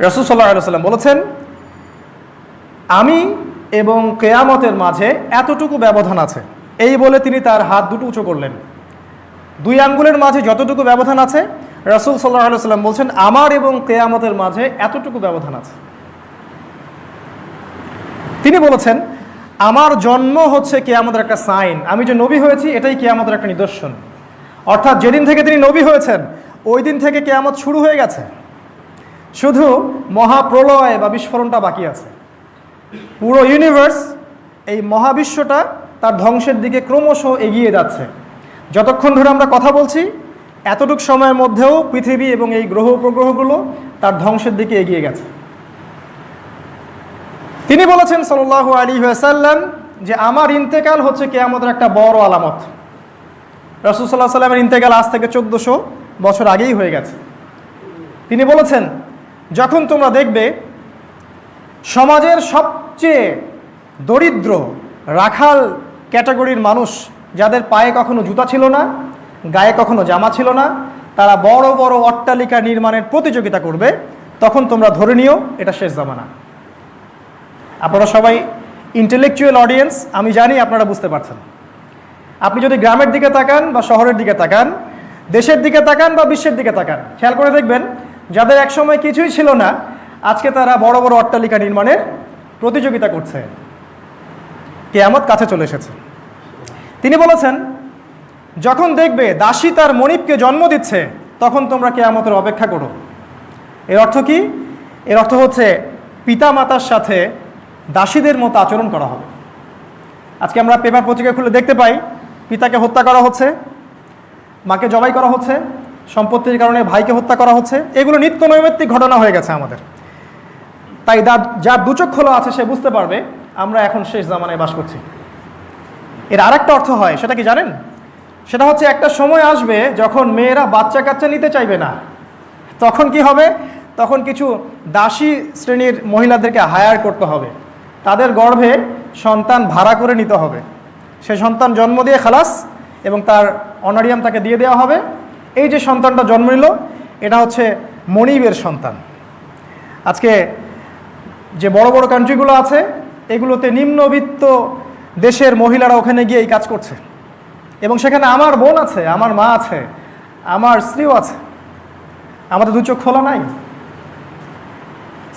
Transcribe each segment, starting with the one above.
রসুল সাল্লাহ সাল্লাম বলেছেন, আমি এবং কেয়ামতের মাঝে এতটুকু ব্যবধান আছে। এই বলে তিনি তার হাত দুটো উঁচু করলেন। দুই আঙ্গুলের মাঝে যতটুকু ব্যবধান আছে, রসুল সাল্লাহ সাল্লাম বলছেন, আমার এবং কেয়ামতের মাঝে এতটুকু ব্যবধান আছে। তিনি বলেছেন, আমার জন্ম হচ্ছে কেয়ামতের একটা সাইন। আমি যে নবী হয়েছি, এটাই কেয়ামতের একটা নিদর্শন। অর্থাৎ যেদিন থেকে তিনি নবী হয়েছেন, ওই দিন থেকে কেয়ামত শুরু হয়ে গেছে। শুধু মহাপ্রলয় বা বিস্ফোরণটা বাকি আছে। পুরো ইউনিভার্স এই মহাবিশ্বটা তার ধ্বংসের দিকে ক্রমশ এগিয়ে যাচ্ছে। যতক্ষণ ধরে আমরা কথা বলছি, এতটুক সময়ের মধ্যেও পৃথিবী এবং এই গ্রহ উপগ্রহগুলো তার ধ্বংসের দিকে এগিয়ে গেছে। তিনি বলেছেন সাল্লাহ আলী সাল্লাম যে আমার ইন্তেকাল হচ্ছে কেয়ামতের একটা বড় আলামত। রসুল সাল্লাহ সাল্লামের ইন্তেকাল আজ থেকে চোদ্দোশো বছর আগেই হয়ে গেছে। তিনি বলেছেন যখন তোমরা দেখবে, সমাজের সবচেয়ে দরিদ্র রাখাল ক্যাটাগরির মানুষ, যাদের পায়ে কখনো জুতা ছিল না, গায়ে কখনো জামা ছিল না, তারা বড় বড় অট্টালিকা নির্মাণের প্রতিযোগিতা করবে, তখন তোমরা ধরে নিও, এটা শেষ জামানা। আপনারা সবাই ইন্টেলেকচুয়াল অডিয়েন্স আমি জানি আপনারা বুঝতে পারছেন। আপনি যদি গ্রামের দিকে তাকান বা শহরের দিকে তাকান, দেশের দিকে তাকান বা বিশ্বের দিকে তাকান, খেয়াল করে দেখবেন যাদের একসময় কিছুই ছিল না, আজকে তারা বড় বড় অট্টালিকা নির্মাণের প্রতিযোগিতা করছে। কেয়ামত কাছে চলে এসেছে। তিনি বলেছেন, যখন দেখবে দাসী তার মনিবকে জন্ম দিচ্ছে, তখন তোমরা কেয়ামতের অপেক্ষা করো। এর অর্থ কি? এর অর্থ হচ্ছে পিতা মাতার সাথে দাসীদের মতো আচরণ করা হবে। আজকে আমরা পেপার পত্রিকা খুলে দেখতে পাই, পিতাকে হত্যা করা হচ্ছে, মাকে জবাই করা হচ্ছে সম্পত্তির কারণে ভাইকে হত্যা করা হচ্ছে। এগুলো নিত্য নৈমিত্তিক ঘটনা হয়ে গেছে আমাদের। তাই যার দুচোখ খোলা আছে সে বুঝতে পারবে, আমরা এখন শেষ জামানায় বাস করছি। এর আরেকটা অর্থ হয়, সেটা কি জানেন? সেটা হচ্ছে একটা সময় আসবে যখন মেয়েরা বাচ্চা কাচ্চা নিতে চাইবে না। তখন কি হবে? তখন কিছু দাসী শ্রেণির মহিলাদেরকে হায়ার করতে হবে। তাদের গর্ভে সন্তান ভাড়া করে নিতে হবে। সে সন্তান জন্ম দিয়ে খালাস এবং তার অনারিয়াম তাকে দিয়ে দেওয়া হবে। এই যে সন্তানটা জন্ম নিল, এটা হচ্ছে মনিবের সন্তান। আজকে যে বড় বড় কান্ট্রিগুলো আছে, এগুলোতে নিম্নবিত্ত দেশের মহিলারা ওখানে গিয়ে এই কাজ করছে। এবং সেখানে আমার বোন আছে, আমার মা আছে, আমার স্ত্রীও আছে। আমাদের দু চোখ খোলা নাই।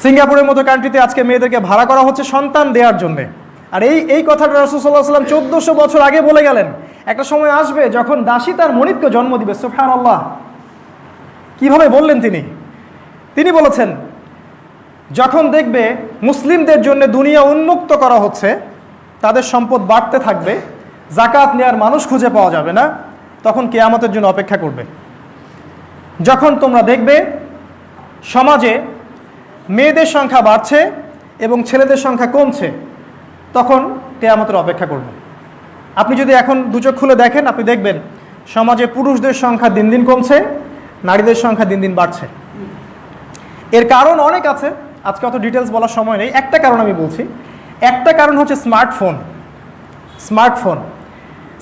সিঙ্গাপুরের মতো কান্ট্রিতে আজকে মেয়েদেরকে ভাড়া করা হচ্ছে সন্তান দেওয়ার জন্যে। আর এই এই কথাটা রসুল্লাহ সাল্লাম চোদ্দশো বছর আগে বলে গেলেন একটা সময় আসবে যখন দাসী তার মনিবকে জন্ম দিবে সুফান আল্লাহ কীভাবে বললেন তিনি? তিনি বলেছেন, যখন দেখবে মুসলিমদের জন্য দুনিয়া উন্মুক্ত করা হচ্ছে, তাদের সম্পদ বাড়তে থাকবে জাকাত নেওয়ার মানুষ খুঁজে পাওয়া যাবে না, তখন কেয়ামতের জন্য অপেক্ষা করবে। যখন তোমরা দেখবে সমাজে মেয়েদের সংখ্যা বাড়ছে এবং ছেলেদের সংখ্যা কমছে, তখন কেয়ামতের অপেক্ষা করবে। আপনি যদি এখন দুচোখ খুলে দেখেন, আপনি দেখবেন সমাজে পুরুষদের সংখ্যা দিন দিন কমছে, নারীদের সংখ্যা দিন দিন বাড়ছে। এর কারণ অনেক আছে, আজকে অত ডিটেলস বলার সময় নেই। একটা কারণ আমি বলছি, একটা কারণ হচ্ছে স্মার্টফোন স্মার্টফোন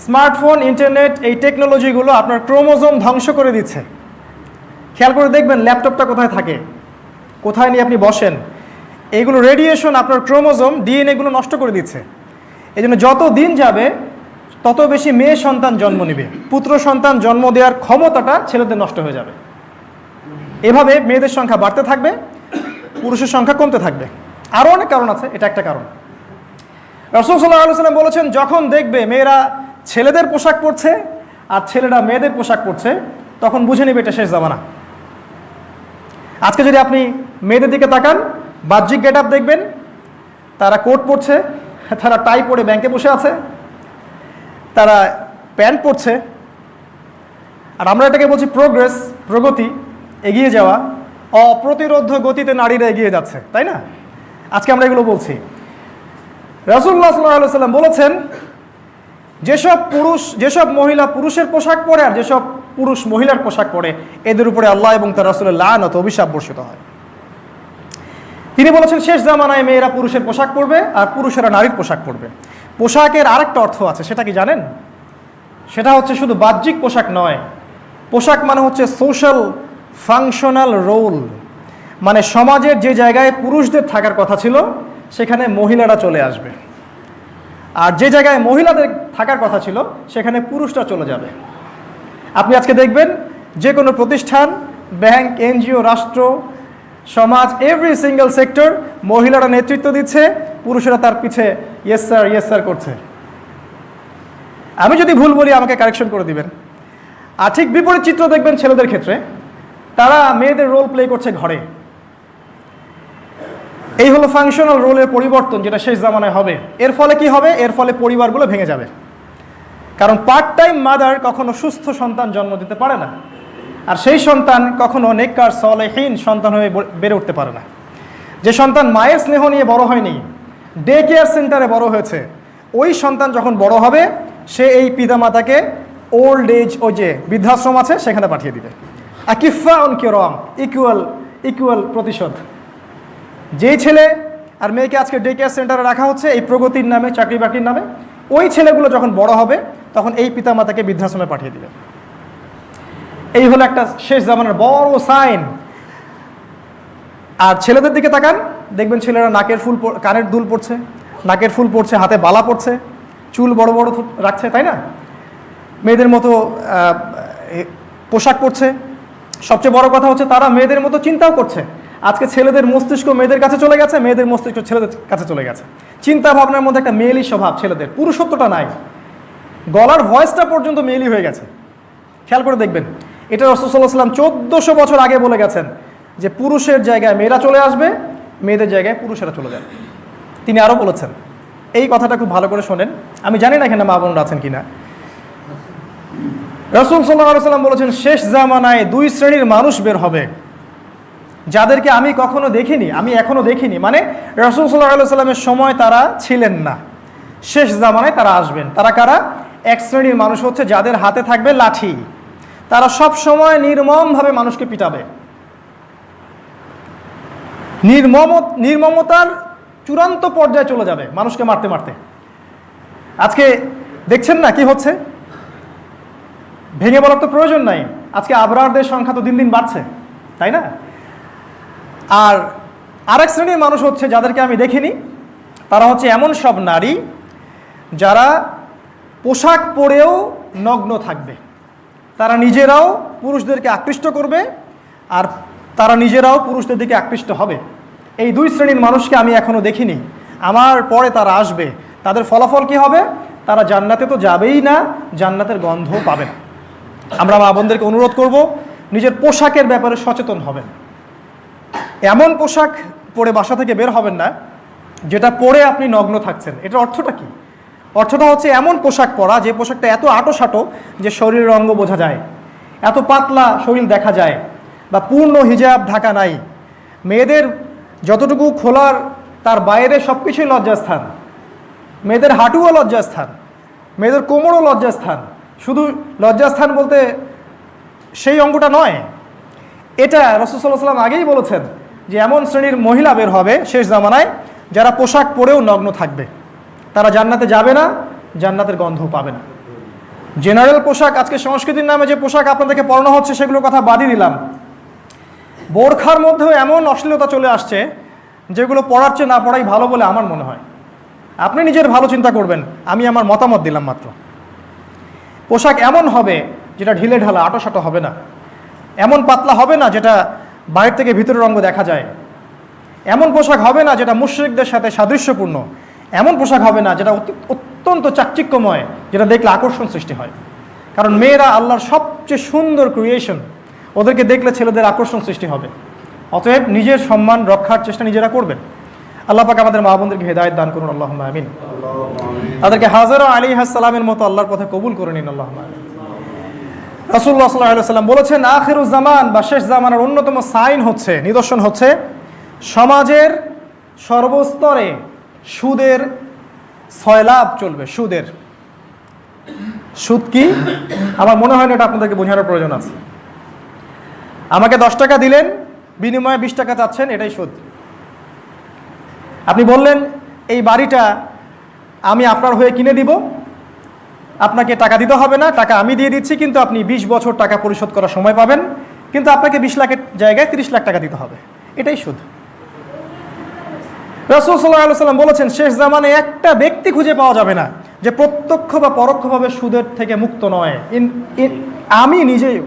স্মার্টফোন ইন্টারনেট এই টেকনোলজিগুলো আপনার ক্রোমোজোম ধ্বংস করে দিচ্ছে। খেয়াল করে দেখবেন ল্যাপটপটা কোথায় থাকে, কোথায় নিয়ে আপনি বসেন। এগুলো রেডিয়েশন আপনার ক্রোমোজোম ডিএনএগুলো নষ্ট করে দিচ্ছে। এই জন্য যত দিন যাবে তত বেশি মেয়ে সন্তান জন্ম নেবে। পুত্র সন্তান জন্ম দেওয়ার ক্ষমতাটা ছেলেদের নষ্ট হয়ে যাবে। এভাবে মেয়েদের সংখ্যা বাড়তে থাকবে, পুরুষের সংখ্যা কমতে থাকবে। আরও অনেক কারণ আছে, এটা একটা কারণ। রসুল সাল্লাহ সাল্লাম বলেছেন, যখন দেখবে মেয়েরা ছেলেদের পোশাক পরছে আর ছেলেরা মেয়েদের পোশাক পরছে, তখন বুঝে নেবে এটা শেষ জামানা। আজকে যদি আপনি মেয়েদের দিকে তাকান, বাহ্যিক গেট দেখবেন, তারা কোট পরছে, তারা টাই পরে ব্যাংকে বসে আছে তারা প্যান্ট পরছে আর আমরা এটাকে বলছি প্রোগ্রেস প্রগতি, এগিয়ে যাওয়া। অপ্রতিরোধ গতিতে নারীরা এগিয়ে যাচ্ছে, তাই না? আজকে আমরা এগুলো বলছি। রাসুল্লাহ সাল্লাহ সাল্লাম বলেছেন, যেসব পুরুষ, যেসব মহিলা পুরুষের পোশাক পরে আর যেসব পুরুষ মহিলার পোশাক পরে, এদের উপরে আল্লাহ এবং তার রাসুলের লানত অভিশাপ বর্ষিত হয়। তিনি বলেছেন, শেষ জামানায় মেয়েরা পুরুষের পোশাক পরবে আর পুরুষেরা নারীর পোশাক পরবে। পোশাকের আরেকটা অর্থ আছে, সেটা কি জানেন? সেটা হচ্ছে শুধু বাহ্যিক পোশাক নয়, পোশাক মানে হচ্ছে সোশ্যাল ফাংশনাল রোল মানে সমাজের যে জায়গায় পুরুষদের থাকার কথা ছিল, সেখানে মহিলারা চলে আসবে। আর যে জায়গায় মহিলাদের থাকার কথা ছিল, সেখানে পুরুষরা চলে যাবে। আপনি আজকে দেখবেন, যে কোনো প্রতিষ্ঠান, ব্যাংক, এনজিও, রাষ্ট্র, সমাজ এভরি সিঙ্গেল সেক্টর মহিলারা নেতৃত্ব দিচ্ছে, পুরুষেরা তার পিছে ইয়েস স্যার ইয়েস স্যার করছে। আমি যদি ভুল বলি, আমাকে কারেকশন করে দিবেন। আর ঠিক বিপরীত চিত্র দেখবেন ছেলেদের ক্ষেত্রে। তারা মেয়েদের রোল প্লে করছে ঘরে। এই হলো ফাংশনাল রোলের পরিবর্তন, যেটা শেষ জামানায় হবে। এর ফলে কি হবে? এর ফলে পরিবারগুলো ভেঙে যাবে। কারণ পার্ট টাইম মাদার কখনো সুস্থ সন্তান জন্ম দিতে পারে না। আর সেই সন্তান কখনো নেককার, সলেহীন সন্তান হয়ে বেড়ে উঠতে পারে না। যে সন্তান মায়ের স্নেহ নিয়ে বড় হয়নি ডে কেয়ার সেন্টারে বড় হয়েছে। ওই সন্তান যখন বড় হবে, সে এই পিতামাতাকে ওল্ড এজ ও যে বৃদ্ধাশ্রম আছে, সেখানে পাঠিয়ে দিবে। আকিফা অন কিরম ইকুয়াল ইকুয়াল প্রতিশোধ। যেই ছেলে আর মেয়েকে আজকে ডে কেয়ার সেন্টারে রাখা হচ্ছে, এই প্রগতির নামে, চাকরি বাকরির নামে, ওই ছেলেগুলো যখন বড় হবে, তখন এই পিতামাতাকে বৃদ্ধাশ্রমে পাঠিয়ে দিবে। এই হলো একটা শেষ জামানার বড় সাইন আর ছেলেদের দিকে তাকান দেখবেন ছেলেরা নাকের ফুল কানের দুল পড়ছে নাকের ফুল পড়ছে হাতে বালা পড়ছে চুল বড় বড় রাখছে, তাই না? মেয়েদের মতো পোশাক পরছে। সবচেয়ে বড় কথা হচ্ছে তারা মেয়েদের মতো চিন্তাও করছে। আজকে ছেলেদের মস্তিষ্ক মেয়েদের কাছে চলে গেছে, মেয়েদের মস্তিষ্ক ছেলেদের কাছে চলে গেছে। চিন্তা ভাবনার মধ্যে একটা মেয়েলি স্বভাব ছেলেদের, পুরুষত্বটা নাই। গলার ভয়েসটা পর্যন্ত মেয়েলি হয়ে গেছে। খেয়াল করে দেখবেন, এটা রসুল্লাহ সাল্লাম চোদ্দোশো বছর আগে বলে গেছেন যে পুরুষের জায়গায় মেয়েরা চলে আসবে মেয়েদের জায়গায় পুরুষেরা চলে যাবে তিনি আরও বলেছেন, এই কথাটা খুব ভালো করে শোনেন। আমি জানি না এখানে মা বোনরা আছেন কিনা। রসুল সাল্লাম বলেছেন, শেষ জামানায় দুই শ্রেণির মানুষ বের হবে। যাদেরকে আমি কখনো দেখিনি, আমি এখনও দেখিনি। মানে রসুল সাল্লাহ সাল্লামের সময় তারা ছিলেন না। শেষ জামানায় তারা আসবেন। তারা কারা? এক শ্রেণির মানুষ হচ্ছে যাদের হাতে থাকবে লাঠি। তারা সব সময় নির্মমভাবে মানুষকে পিটাবে। নির্মম, নির্মমতার চূড়ান্ত পর্যায়ে চলে যাবে মানুষকে মারতে মারতে। আজকে দেখছেন না কি হচ্ছে? ভেঙে বলার তো প্রয়োজন নাই। আজকে আবরারদের সংখ্যা তো দিন দিন বাড়ছে, তাই না? আর আরেক শ্রেণির মানুষ হচ্ছে যাদেরকে আমি দেখিনি, তারা হচ্ছে এমন সব নারী যারা পোশাক পরেও নগ্ন থাকবে। তারা নিজেরাও পুরুষদেরকে আকৃষ্ট করবে আর তারা নিজেরাও পুরুষদের দিকে আকৃষ্ট হবে। এই দুই শ্রেণির মানুষকে আমি এখনও দেখিনি। আমার পরে তারা আসবে। তাদের ফলাফল কি হবে? তারা জান্নাতে তো যাবেই না, জান্নাতের গন্ধ পাবে না। আমরা মা বোনদেরকে অনুরোধ করব, নিজের পোশাকের ব্যাপারে সচেতন হবেন। এমন পোশাক পরে বাসা থেকে বের হবেন না, যেটা পরে আপনি নগ্ন থাকছেন। এটার অর্থটা কি? অর্থটা হচ্ছে এমন পোশাক পরা, যে পোশাকটা এত আটো সাটো যে শরীরের অঙ্গ বোঝা যায়। এত পাতলা শরীর দেখা যায়। বা পূর্ণ হিজাব ঢাকা নাই। মেয়েদের যতটুকু খোলার, তার বাইরে সব কিছুই লজ্জাস্থান। মেয়েদের হাঁটুও লজ্জাস্থান। মেয়েদের কোমরও লজ্জাস্থান। শুধু লজ্জাস্থান বলতে সেই অঙ্গটা নয়। এটা রসুল্লাহ সাল্লাম আগেই বলেছেন যে এমন শ্রেণির মহিলা বের হবে শেষ জামানায় যারা পোশাক পরেও নগ্ন থাকবে। তারা জান্নাতে যাবে না, জান্নাতের গন্ধ পাবে না। জেনারেল পোশাক, আজকে সংস্কৃতির নামে যে পোশাক আপনাদেরকে পড়ানো হচ্ছে, সেগুলোর কথা বাদই দিলাম। বোরখার মধ্যেও এমন অশ্লীলতা চলে আসছে যেগুলো পড়ার চেয়ে না পড়াই ভালো বলে আমার মনে হয়। আপনি নিজের ভালো চিন্তা করবেন, আমি আমার মতামত দিলাম মাত্র। পোশাক এমন হবে যেটা ঢিলে ঢালা, আটোসাটো হবে না। এমন পাতলা হবে না যেটা বাইরে থেকে ভিতরের রঙ দেখা যায়। এমন পোশাক হবে না যেটা মুশ্রিকদের সাথে সাদৃশ্যপূর্ণ। এমন পোশাক হবে না যেটা অত্যন্ত চাকচিক্যময়, যেটা দেখলে আকর্ষণ সৃষ্টি হয়। কারণ মেয়েরা আল্লাহর সবচেয়ে সুন্দর ক্রিয়েশন ওদেরকে দেখলে ছেলেদের আকর্ষণ সৃষ্টি হবে। অতএব নিজের সম্মান রক্ষার চেষ্টা নিজেরা করবেন। আল্লাহ পাক আমাদের মা বোনদেরকে হেদায়ত দান করুন আল্লাহ আমিন। তাদেরকে হাজারা আলী হাসালামের মতো আল্লাহর পথে কবুল করে নিন আল্লাহ আমিন। রাসুল্লাহ সাল্লাহ সাল্লাম বলেছেন আখিরুজ জামান বা শেষ জামানের অন্যতম সাইন হচ্ছে, নিদর্শন হচ্ছে সমাজের সর্বস্তরে সুদের সয়লাভ চলবে, সুদের। সুদ কি? আমার মনে হয় না এটা আপনাদেরকে বোঝানোর প্রয়োজন আছে। আমাকে দশ টাকা দিলেন, বিনিময়ে বিশ টাকা চাচ্ছেন, এটাই সুদ। আপনি বললেন, এই বাড়িটা আমি আপনার হয়ে কিনে দিব। আপনাকে টাকা দিতে হবে না, টাকা আমি দিয়ে দিচ্ছি, কিন্তু আপনি বিশ বছর টাকা পরিশোধ করার সময় পাবেন। কিন্তু আপনাকে বিশ লাখের জায়গায় তিরিশ লাখ টাকা দিতে হবে। এটাই সুদ। রসুল সাল্লাহ সাল্লাম বলেছেন, শেষ জামানে একটা ব্যক্তি খুঁজে পাওয়া যাবে না, যে প্রত্যক্ষ বা পরোক্ষভাবে সুদের থেকে মুক্ত নয়। আমি নিজেই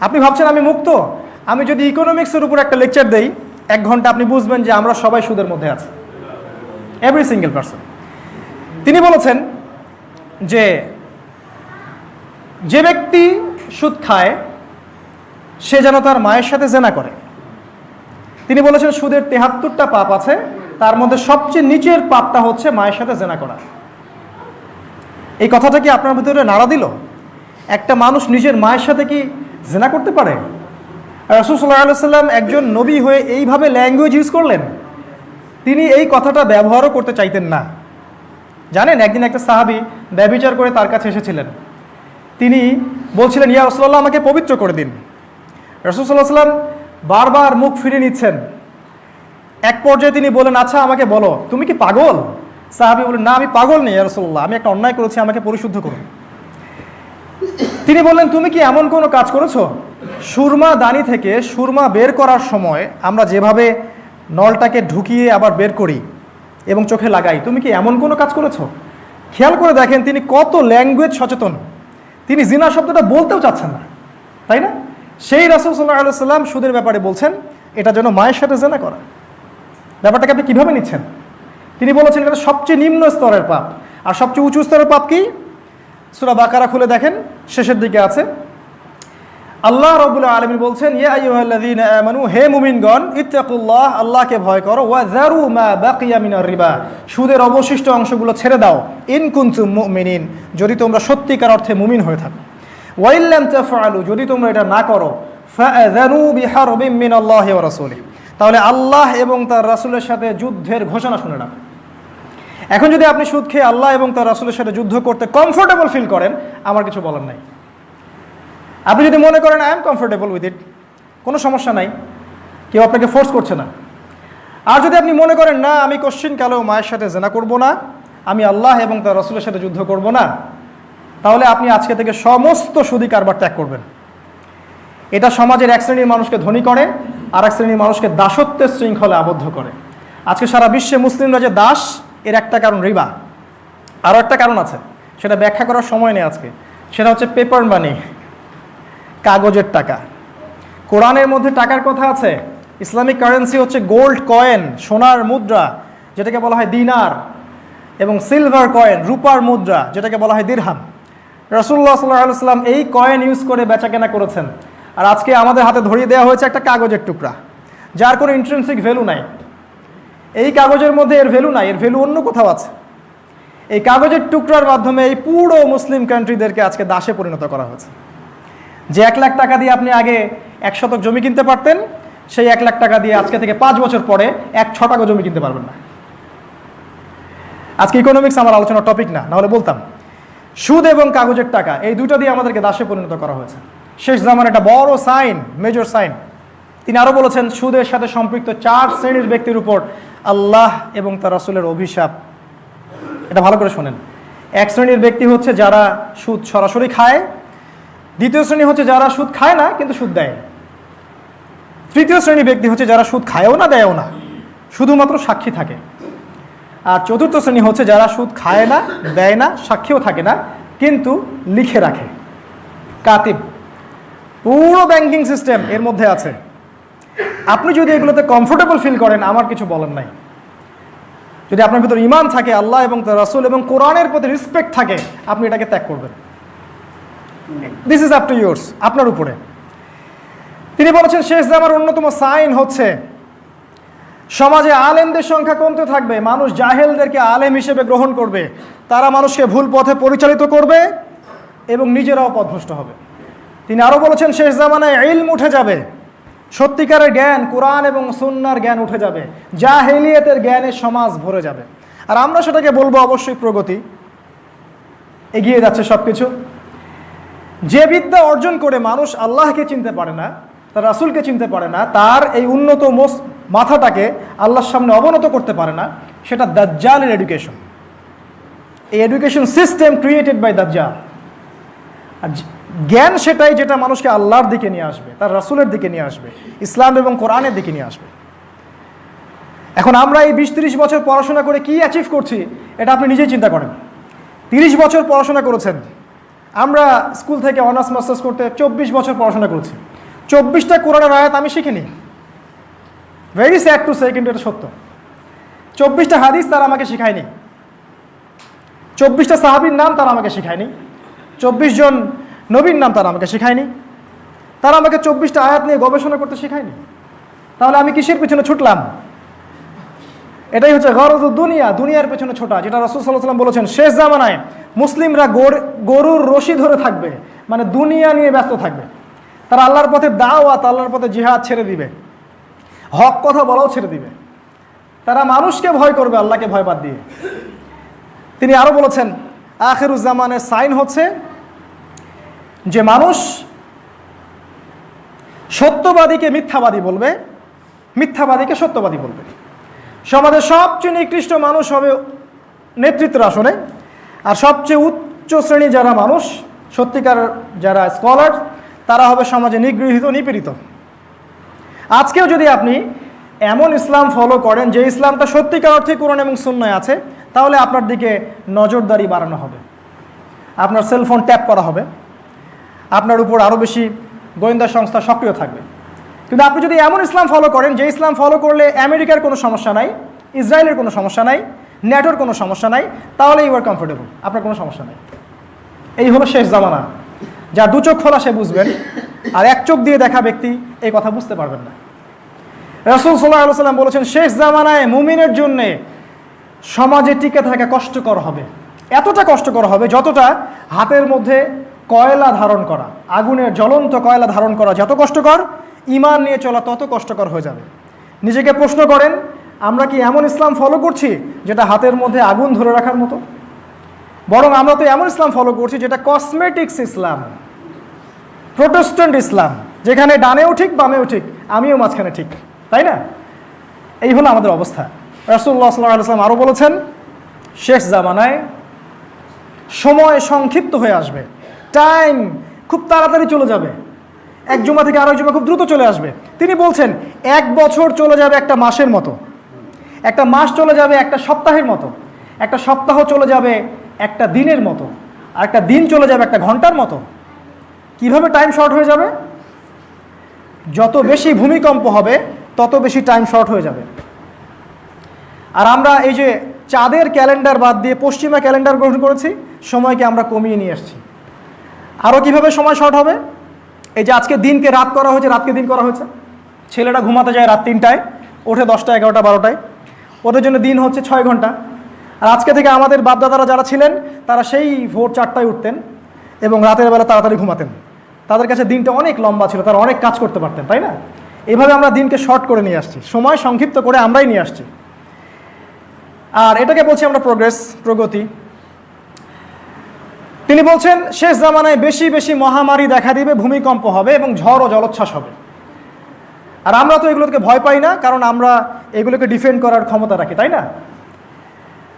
আপনি ভাবছেন আমি মুক্ত? আমি যদি ইকোনমিক্সের উপর একটা লেকচার দেই, এক ঘণ্টা আপনি বুঝবেন যে আমরা সবাই সুদের মধ্যে আছি। এভরি সিঙ্গেল পার্সন তিনি বলেছেন যে যে ব্যক্তি সুদ খায়, সে যেন তার মায়ের সাথে জেনা করে। তিনি বলেছেন সুদের তেহাত্তরটা পাপ আছে, তার মধ্যে সবচেয়ে নিচের পাপটা হচ্ছে মায়ের সাথে জেনা করা। এই কথাটা কি আপনার ভিতরে নাড়া দিল? একটা মানুষ নিজের মায়ের সাথে কি জেনা করতে পারে। রসুল্লাহ সাল্লাম একজন নবী হয়ে এইভাবে ল্যাঙ্গুয়েজ ইউজ করলেন, তিনি এই কথাটা ব্যবহারও করতে চাইতেন না। জানেন, একদিন একটা সাহাবি ব্যবিচার করে তার কাছে এসেছিলেন। তিনি বলছিলেন, ইয়া রসুল্লাহ আমাকে পবিত্র করে দিন। রসুল্লাহ সাল্লাম বারবার মুখ ফিরে নিচ্ছেন। এক পর্যায়ে তিনি বলেন আচ্ছা আমাকে বলো, তুমি কি পাগল? সাহাবি বলেন না, আমি পাগল নেই রসুল্লাহ আমি একটা অন্যায় করেছি, আমাকে পরিশুদ্ধ করুন। তিনি বললেন, তুমি কি এমন কোনো কাজ করেছ? সুরমা দানি থেকে সুরমা বের করার সময় আমরা যেভাবে নলটাকে ঢুকিয়ে আবার বের করি এবং চোখে লাগাই, তুমি কি এমন কোনো কাজ করেছ? খেয়াল করে দেখেন, তিনি কত ল্যাঙ্গুয়েজ সচেতন। তিনি জিনা শব্দটা বলতেও চাচ্ছেন না, তাই না? সেই রাসুল সাল্লাহ আলু সাল্লাম সুদের ব্যাপারে বলছেন, এটা যেন মায়ের সাথে জেনা করা। ব্যাপারটাকে আপনি কীভাবে নিচ্ছেন? তিনি বলেছেন, এটা সবচেয়ে নিম্ন স্তরের পাপ। আর সবচেয়ে উঁচু স্তরের পাপ কি? সুরা বাকারা খুলে দেখেন, শেষের দিকে আছে। আল্লাহ রবুল্লা আলমিন বলছেন হে মুমিনগণ, ইত্তাকুল্লাহ, আল্লাহকে ভয় করো মা রিবা। সুদের অবশিষ্ট অংশগুলো ছেড়ে দাও, ইন কুনতুম মুমিনিন, যদি তোমরা সত্যিকার অর্থে মুমিন হয়ে থাকো। ওয়াইল্লাম তাফআলু, যদি তোমরা এটা না করো, ফাআযানু বিহারবিন মিনাল্লাহি ওয়া রাসূলিহি। তাহলে আল্লাহ এবং তার রাসূলের সাথে যুদ্ধের ঘোষণা শুনে রাখো এখন যদি আপনি সুদ খেয়ে আল্লাহ এবং তার রাসূলের সাথে যুদ্ধ করতে কমফোর্টেবল ফিল করেন, আমার কিছু বলার নাই। আপনি যদি মনে করেন I am comfortable with it কোনো সমস্যা নাই। কেউ আপনাকে ফোর্স করছে না। আর যদি আপনি মনে করেন, না, আমি কোশ্চিন কালেও মায়ের সাথে জেনা করব না, আমি আল্লাহ এবং তার রসুলের সাথে যুদ্ধ করব না, তাহলে আপনি আজকে থেকে সমস্ত সুদী কারবার ত্যাগ করবেন। এটা সমাজের এক শ্রেণির মানুষকে ধনী করে আর এক শ্রেণির মানুষকে দাসত্বের শৃঙ্খলে আবদ্ধ করে। আজকে সারা বিশ্বে মুসলিমরা যে দাস এর একটা কারণ রিবা। আরও একটা কারণ আছে, সেটা ব্যাখ্যা করার সময় নেই আজকে। সেটা হচ্ছে পেপার মানি কাগজের টাকা। কোরআনের মধ্যে টাকার কথা আছে, ইসলামিক কারেন্সি হচ্ছে গোল্ড কয়েন সোনার মুদ্রা, যেটাকে বলা হয় দিনার, এবং সিলভার কয়েন রূপার মুদ্রা, যেটাকে বলা হয় দিরহাম রসুল্লাহ সাল্লাহ সাল্লাম এই কয়েন ইউজ করে বেচাকেনা করেছেন। আর আজকে আমাদের হাতে ধরিয়ে দেওয়া হয়েছে একটা কাগজের টুকরা, যার কোনো ইন্ট্রেন্সিক ভ্যালু নাই। এই কাগজের মধ্যে এর ভ্যালু নাই, এর ভ্যালু অন্য কোথাও আছে। এই কাগজের টুকরার মাধ্যমে এই পুরো মুসলিম কান্ট্রিদেরকে আজকে দাসে পরিণত করা হয়েছে। যে এক লাখ টাকা দিয়ে আপনি আগে এক শতক জমি কিনতে পারতেন, সেই এক লাখ টাকা দিয়ে আজকে থেকে পাঁচ বছর পরে এক ছ টাকা জমি কিনতে পারবেন না। আজকে ইকোনমিক্স আমার আলোচনার টপিক না, নাহলে বলতাম, সুদ এবং কাগজের টাকা, এই দুটো দিয়ে আমাদেরকে দাসে পরিণত করা হয়েছে। শেষ জামার একটা বড় সাইন মেজর সাইন তিনি আরও বলেছেন, সুদের সাথে সম্পৃক্ত চার শ্রেণির ব্যক্তির উপর আল্লাহ এবং তার রসুলের অভিশাপ। এটা ভালো করে শোনেন। এক শ্রেণির ব্যক্তি হচ্ছে যারা সুদ সরাসরি খায়। দ্বিতীয় শ্রেণি হচ্ছে যারা সুদ খায় না, কিন্তু সুদ দেয়। তৃতীয় শ্রেণি ব্যক্তি হচ্ছে যারা সুদ খায়ও না, দেয়ও না। শুধুমাত্র সাক্ষী থাকে। আর চতুর্থ শ্রেণি হচ্ছে যারা সুদ খায় না, দেয় না, সাক্ষীও থাকে না, কিন্তু লিখে রাখে। কাতিব। পুরো ব্যাংকিং সিস্টেম এর মধ্যে আছে। আপনি যদি এগুলোতে কমফোর্টেবল ফিল করেন আমার কিছু বলার নাই। যদি আপনার ভিতরে ইমান থাকে আল্লাহ এবং তার রাসুল এবং কোরআনের প্রতি রেসপেক্ট থাকে আপনি এটাকে ত্যাগ করবেন। This is up to yours আপনার উপরে। তিনি বলেছেন শেষ জামার অন্যতম সাইন হচ্ছে সমাজে আলেমদের সংখ্যা কমতে থাকবে মানুষ জাহেলদেরকে আলেম হিসেবে গ্রহণ করবে তারা মানুষকে ভুল পথে পরিচালিত করবে এবং নিজেরাও পথভ্রষ্ট হবে। তিনি আরও বলেছেন শেষ জামানায় ইলম উঠে যাবে সত্যিকারের জ্ঞান, কোরআন এবং সুন্নার জ্ঞান উঠে যাবে। জাহেলিয়তের জ্ঞানের সমাজ ভরে যাবে। আর আমরা সেটাকে বলব অবশ্যই প্রগতি। এগিয়ে যাচ্ছে সব কিছু যে বিদ্যা অর্জন করে মানুষ আল্লাহকে চিনতে পারে না, তার রাসুলকে চিনতে পারে না, তার এই উন্নত মোস, মাথাটাকে আল্লাহর সামনে অবনত করতে পারে না, সেটা দাজ্জালের এডুকেশন এই এডুকেশন সিস্টেম ক্রিয়েটেড বাই দাজ্জাল। আর জ্ঞান সেটাই যেটা মানুষকে আল্লাহর দিকে নিয়ে আসবে, তার রাসূলের দিকে নিয়ে আসবে, ইসলাম এবং কোরআনের দিকে নিয়ে আসবে। এখন আমরা এই বিশ তিরিশ বছর পড়াশোনা করে কি অ্যাচিভ করছি, এটা আপনি নিজেই চিন্তা করেন। তিরিশ বছর পড়াশোনা করেছেন, আমরা স্কুল থেকে অনার্স, মাস্টার্স করতে চব্বিশ বছর পড়াশোনা করেছি। চব্বিশটা কোরআনের আয়াত আমি শিখিনি। ভেরি স্যাড টু সে কিন্তু এটা সত্য। চব্বিশটা হাদিস তারা আমাকে শেখায়নি। চব্বিশটা সাহাবির নাম তারা আমাকে শেখায়নি। চব্বিশ জন নবীর নাম তারা আমাকে শেখায়নি। তারা আমাকে চব্বিশটা আয়াত নিয়ে গবেষণা করতে শেখায়নি। তাহলে আমি কিসের পিছনে ছুটলাম? এটাই হচ্ছে গরজ দুনিয়া, দুনিয়ার পেছনে ছোটা, যেটা রসুল সাল্লাহ সাল্লাম বলেছেন, শেষ জামানায় মুসলিমরা গর- গরুর রশি ধরে থাকবে মানে দুনিয়া নিয়ে ব্যস্ত থাকবে। তারা আল্লাহর পথে দাওয়াত, আল্লাহর পথে জিহাদ ছেড়ে দিবে। হক কথা বলাও ছেড়ে দিবে। তারা মানুষকে ভয় করবে, আল্লাহকে ভয় বাদ দিয়ে। তিনি আরও বলেছেন আখেরুজ্জামানের সাইন হচ্ছে যে মানুষ সত্যবাদীকে মিথ্যাবাদী বলবে, মিথ্যাবাদীকে সত্যবাদী বলবে। সমাজের সবচেয়ে নিকৃষ্ট মানুষ হবে নেতৃত্বের আসনে, আর সবচেয়ে উচ্চ শ্রেণি যারা মানুষ, সত্যিকার যারা স্কলার, তারা হবে সমাজে নিগৃহীত, নিপীড়িত। আজকেও যদি আপনি এমন ইসলাম ফলো করেন, যে ইসলামটা সত্যিকার অর্থে কোরআন এবং শূন্যয় আছে, তাহলে আপনার দিকে নজরদারি বাড়ানো হবে। আপনার সেলফোন ট্যাপ করা হবে। আপনার উপর আরও বেশি গোয়েন্দা সংস্থা সক্রিয় থাকবে। কিন্তু আপনি যদি এমন ইসলাম ফলো করেন, যে ইসলাম ফলো করলে আমেরিকার কোনো সমস্যা নাই, ইসরায়েলের কোনো সমস্যা নাই, ন্যাটোর কোনো সমস্যা নাই, তাহলে ইউ আর কমফোর্টেবল আপনার কোনো সমস্যা নাই। এই হলো শেষ জামানা। যা দু চোখ খোলা, সে বুঝবেন, আর এক চোখ দিয়ে দেখা ব্যক্তি এই কথা বুঝতে পারবেন না। রসুল সাল্লাহ সাল্লাম বলেছেন, শেষ জামানায় মুমিনের জন্যে সমাজে টিকে থাকা কষ্টকর হবে। এতটা কষ্টকর হবে যতটা হাতের মধ্যে কয়লা ধারণ করা আগুনের জ্বলন্ত কয়লা ধারণ করা যত কষ্টকর ইমান নিয়ে চলা তত কষ্টকর হয়ে যাবে। নিজেকে প্রশ্ন করেন, আমরা কি এমন ইসলাম ফলো করছি যেটা হাতের মধ্যে আগুন ধরে রাখার মতো? বরং আমরা তো এমন ইসলাম ফলো করছি যেটা কসমেটিক্স ইসলাম প্রোটেস্ট্যান্ট ইসলাম, যেখানে ডানেও ঠিক, বামেও ঠিক, আমিও মাঝখানে ঠিক, তাই না? এই হলো আমাদের অবস্থা। রাসুল্লাহ সাল্লাম আরও বলেছেন, শেষ জামানায় সময় সংক্ষিপ্ত হয়ে আসবে। টাইম খুব তাড়াতাড়ি চলে যাবে। এক জুমা থেকে আরেক জমা খুব দ্রুত চলে আসবে। তিনি বলছেন, এক বছর চলে যাবে একটা মাসের মতো। একটা মাস চলে যাবে একটা সপ্তাহের মতো। একটা সপ্তাহ চলে যাবে একটা দিনের মতো। আর একটা দিন চলে যাবে একটা ঘণ্টার মতো। কীভাবে টাইম শর্ট হয়ে যাবে? যত বেশি ভূমিকম্প হবে, তত বেশি টাইম শর্ট হয়ে যাবে। আর আমরা এই যে চাঁদের ক্যালেন্ডার বাদ দিয়ে পশ্চিমা ক্যালেন্ডার গ্রহণ করেছি, সময়কে আমরা কমিয়ে নিয়ে আসছি। আরও কীভাবে সময় শর্ট হবে? এই যে আজকে দিনকে রাত করা হয়েছে, রাতকে দিন করা হয়েছে। ছেলেটা ঘুমাতে যায় রাত তিনটায়, ওঠে দশটা এগারোটা, বারোটায়। ওদের জন্য দিন হচ্ছে ছয় ঘণ্টা। আর আজকে থেকে আমাদের বাপদাদারা যারা ছিলেন, তারা সেই ভোর চারটায় উঠতেন এবং রাতের বেলা তাড়াতাড়ি ঘুমাতেন। তাদের কাছে দিনটা অনেক লম্বা ছিল, তারা অনেক কাজ করতে পারতেন, তাই না? এভাবে আমরা দিনকে শর্ট করে নিয়ে আসছি। সময় সংক্ষিপ্ত করে আমরাই নিয়ে আসছি। আর এটাকে বলছি আমরা প্রোগ্রেস প্রগতি। তিনি বলছেন, শেষ জামানায় বেশি বেশি মহামারী দেখা দিবে, ভূমিকম্প হবে এবং ঝড় ও জলোচ্ছ্বাস হবে। আর আমরা তো এগুলোকে ভয় পাই না, কারণ আমরা এগুলোকে ডিফেন্ড করার ক্ষমতা রাখি, তাই না?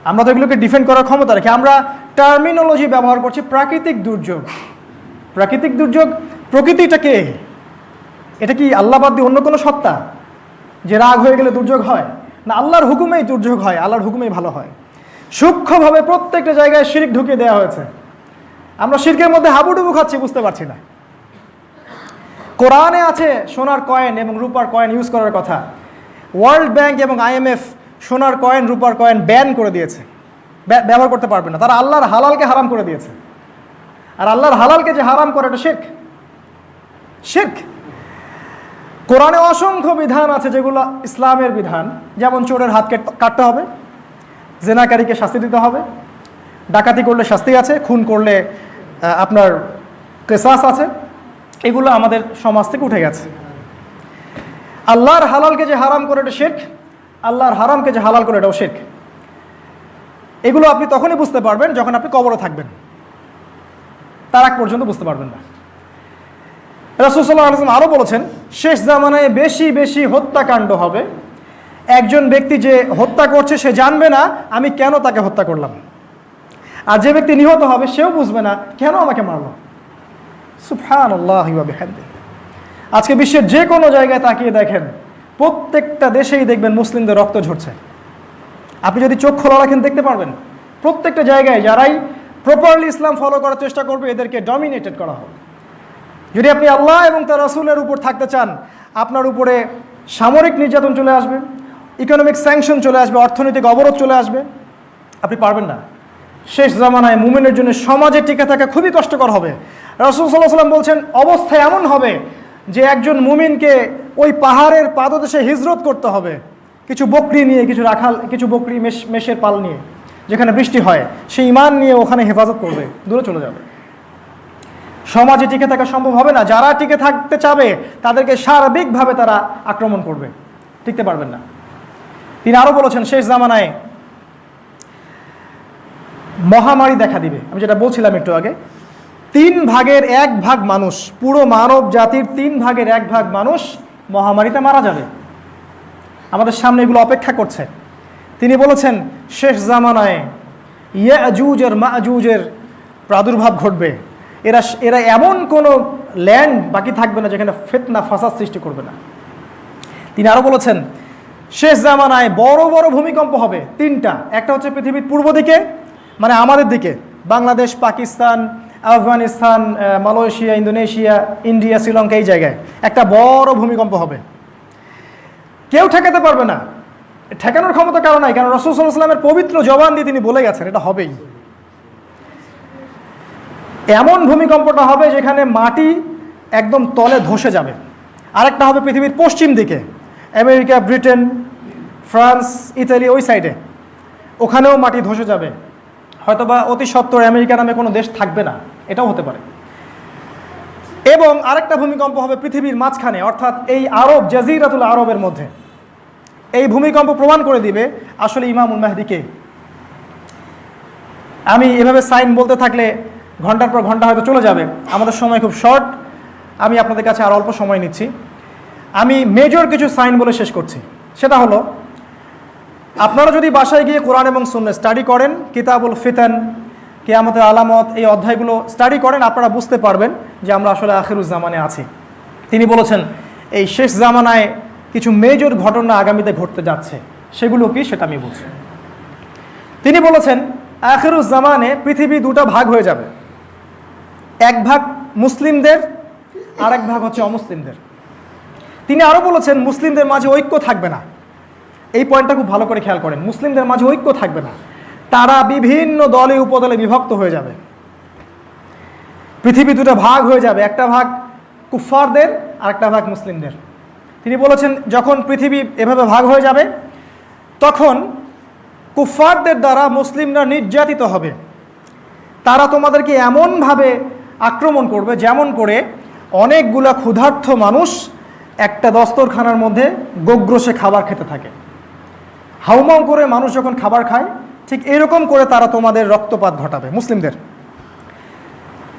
আমরা তো এগুলোকে ডিফেন্ড করার ক্ষমতা রাখি। আমরা টার্মিনোলজি ব্যবহার করছি প্রাকৃতিক দুর্যোগ। প্রাকৃতিক দুর্যোগ প্রকৃতিটা কে? এটা কি আল্লাহ বাদ দিয়ে অন্য কোনো সত্তা? যে রাগ হয়ে গেলে দুর্যোগ হয়? না, আল্লাহর হুকুমেই দুর্যোগ হয়, আল্লাহর হুকুমেই ভালো হয়। সূক্ষ্মভাবে প্রত্যেকটা জায়গায় শিরিক ঢুকিয়ে দেওয়া হয়েছে। আমরা শিরকের মধ্যে হাবুডুবু খাচ্ছি, বুঝতে পারছি না। কোরআনে আছে সোনার কয়েন এবং রূপার কয়েন ইউজ করার কথা। ওয়ার্ল্ড ব্যাংক এবং আইএমএফ সোনার কয়েন, রূপার কয়েন ব্যান করে দিয়েছে। ব্যবহার করতে পারবে না। তারা আল্লাহর হালালকে হারাম করে দিয়েছে। আর আল্লাহর হালালকে যে হারাম করে, এটা শেখ শেখ কোরআনে অসংখ্য বিধান আছে যেগুলো ইসলামের বিধান। যেমন চোরের হাতকে কাটতে হবে, জেনাকারীকে শাস্তি দিতে হবে, ডাকাতি করলে শাস্তি আছে, খুন করলে আপনার কেসাস আছে, এগুলো আমাদের সমাজ থেকে উঠে গেছে। আল্লাহর হালালকে যে হারাম করে এটা শেখ আল্লাহর হারামকে যে হালাল করে এটাও শেখ এগুলো আপনি তখনই বুঝতে পারবেন যখন আপনি কবরে থাকবেন। তার আগ পর্যন্ত বুঝতে পারবেন না। রাসুসাল্লাহ আলসালাম আরও বলেছেন, শেষ জামানায় বেশি বেশি হত্যাকাণ্ড হবে। একজন ব্যক্তি যে হত্যা করছে সে জানবে না, আমি কেন তাকে হত্যা করলাম? আর যে ব্যক্তি নিহত হবে, সেও বুঝবে না, কেন আমাকে মারলো? সুফহান আল্লাহ আজকে বিশ্বের যে কোনো জায়গায় তাকিয়ে দেখেন, প্রত্যেকটা দেশেই দেখবেন মুসলিমদের রক্ত ঝরছে। আপনি যদি চোখ খোলা রাখেন, দেখতে পারবেন, প্রত্যেকটা জায়গায় যারাই প্রপারলি ইসলাম ফলো করার চেষ্টা করবে, এদেরকে ডমিনেটেড করা হবে যদি আপনি আল্লাহ এবং তার রসুলের উপর থাকতে চান, আপনার উপরে সামরিক নির্যাতন চলে আসবে ইকোনমিক স্যাংশন চলে আসবে, অর্থনৈতিক অবরোধ চলে আসবে, আপনি পারবেন না। শেষ জামানায় মুমিনের জন্য সমাজে টিকে থাকা খুবই কষ্টকর হবে। রসুল সাল্লাহ সাল্লাম বলছেন অবস্থা এমন হবে যে একজন মুমিনকে ওই পাহাড়ের পাদদেশে হিজরত করতে হবে। কিছু বকরি নিয়ে, কিছু রাখাল, কিছু বকরি মেষ মেষের পাল নিয়ে, যেখানে বৃষ্টি হয়, সেই ইমান নিয়ে ওখানে হেফাজত করবে, দূরে চলে যাবে। সমাজে টিকে থাকা সম্ভব হবে না। যারা টিকে থাকতে চাবে, তাদেরকে সার্বিকভাবে তারা আক্রমণ করবে। টিকতে পারবেন না। তিনি আরও বলেছেন, শেষ জামানায় মহামারী দেখা দিবে। আমি যেটা বলছিলাম একটু আগে, তিন ভাগের এক ভাগ মানুষ, পুরো মানব জাতির তিন ভাগের এক ভাগ মানুষ মহামারীতে মারা যাবে। আমাদের সামনে এগুলো অপেক্ষা করছে। তিনি বলেছেন, শেষ জামানায় ইয়াজুজের মাজুজের প্রাদুর্ভাব ঘটবে। এরা এরা এমন কোনো ল্যান্ড বাকি থাকবে না যেখানে ফেতনা, ফাসাদ সৃষ্টি করবে না। তিনি আরও বলেছেন, শেষ জামানায় বড় বড় ভূমিকম্প হবে, তিনটা। একটা হচ্ছে পৃথিবীর পূর্ব দিকে মানে আমাদের দিকে। Bangladesh, Pakistan, Afghanistan Malaysia, Indonesia, India, Sri Lanka এই জায়গায় একটা বড় ভূমিকম্প হবে। কেউ ঠেকাতে পারবে না। ঠেকানোর ক্ষমতা কারণ নাই, কারণ রসুল সাল্লাহ পবিত্র জবান দিয়ে তিনি বলে গেছেন, এটা হবেই। এমন ভূমিকম্পটা হবে যেখানে মাটি একদম তলে ধসে যাবে। আরেকটা হবে পৃথিবীর পশ্চিম দিকে, আমেরিকা, ব্রিটেন, ফ্রান্স, ইতালি, ওই সাইডে। ওখানেও মাটি ধসে যাবে। হয়তোবা অতি সত্বর আমেরিকা নামে কোনো দেশ থাকবে না, এটাও হতে পারে। এবং আরেকটা ভূমিকম্প হবে পৃথিবীর মাঝখানে, অর্থাৎ এই আরব, জাজিরাতুল আরবের মধ্যে। এই ভূমিকম্প প্রমাণ করে দিবে আসলে ইমামুল মাহদিকে আমি এভাবে সাইন বলতে থাকলে ঘণ্টার পর ঘণ্টা হয়তো চলে যাবে, আমাদের সময় খুব শর্ট, আমি আপনাদের কাছে আর অল্প সময় নিচ্ছি। আমি মেজর কিছু সাইন বলে শেষ করছি, সেটা হলো আপনারা যদি বাসায় গিয়ে কোরআন এবং সুন্নে স্টাডি করেন, কিতাবুল ফিতান, কেয়ামতের আলামত, এই অধ্যায়গুলো স্টাডি করেন, আপনারা বুঝতে পারবেন যে আমরা আসলে আখিরুজ্জামানে আছি। তিনি বলেছেন, এই শেষ জামানায় কিছু মেজর ঘটনা আগামীতে ঘটতে যাচ্ছে। সেগুলো কি সেটা আমি বলছি। তিনি বলেছেন আখিরুজ্জামানে পৃথিবী দুটো ভাগ হয়ে যাবে। এক ভাগ মুসলিমদের আর এক ভাগ হচ্ছে অমুসলিমদের। তিনি আরও বলেছেন, মুসলিমদের মাঝে ঐক্য থাকবে না। এই পয়েন্টটা খুব ভালো করে খেয়াল করেন। মুসলিমদের মাঝে ঐক্য থাকবে না। তারা বিভিন্ন দলে, উপদলে বিভক্ত হয়ে যাবে। পৃথিবী দুটো ভাগ হয়ে যাবে। একটা ভাগ কুফফারদের আর একটা ভাগ মুসলিমদের। তিনি বলেছেন, যখন পৃথিবী এভাবে ভাগ হয়ে যাবে, তখন কুফফারদের দ্বারা মুসলিমরা নির্যাতিত হবে। তারা তোমাদেরকে এমনভাবে আক্রমণ করবে, যেমন করে অনেকগুলা ক্ষুধার্থ মানুষ একটা দস্তরখানার মধ্যে গোগ্রসে খাবার খেতে থাকে। হাউমাউ করে মানুষ যখন খাবার খায়, ঠিক এরকম করে তারা তোমাদের রক্তপাত ঘটাবে, মুসলিমদের।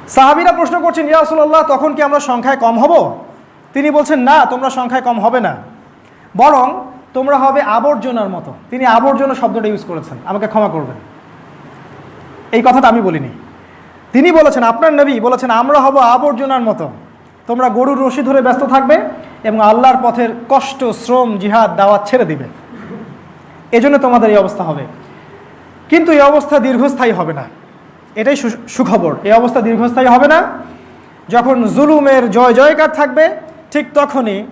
সাহাবিরা প্রশ্ন করছেন ইয়াসুল্লাহ তখন কি আমরা সংখ্যায় কম হব? তিনি বলছেন, না, তোমরা সংখ্যায় কম হবে না। বরং তোমরা হবে আবর্জনার মতো। তিনি আবর্জনা শব্দটা ইউজ করেছেন, আমাকে ক্ষমা করবেন। এই কথাটা আমি বলিনি। তিনি বলেছেন, আপনার নবী বলেছেন, আমরা হব আবর্জনার মতো। তোমরা গরুর রশি ধরে ব্যস্ত থাকবে এবং আল্লাহর পথের কষ্ট, শ্রম, জিহাদ, দাওয়াত ছেড়ে দিবে। এজন্য তোমাদের এই অবস্থা হবে। কিন্তু এই অবস্থা দীর্ঘস্থায়ী হবে না। এটাই সুখবর। এই অবস্থা দীর্ঘস্থায়ী হবে না। যখন জুলুমের জয় জয়কার থাকবে, ঠিক তখনই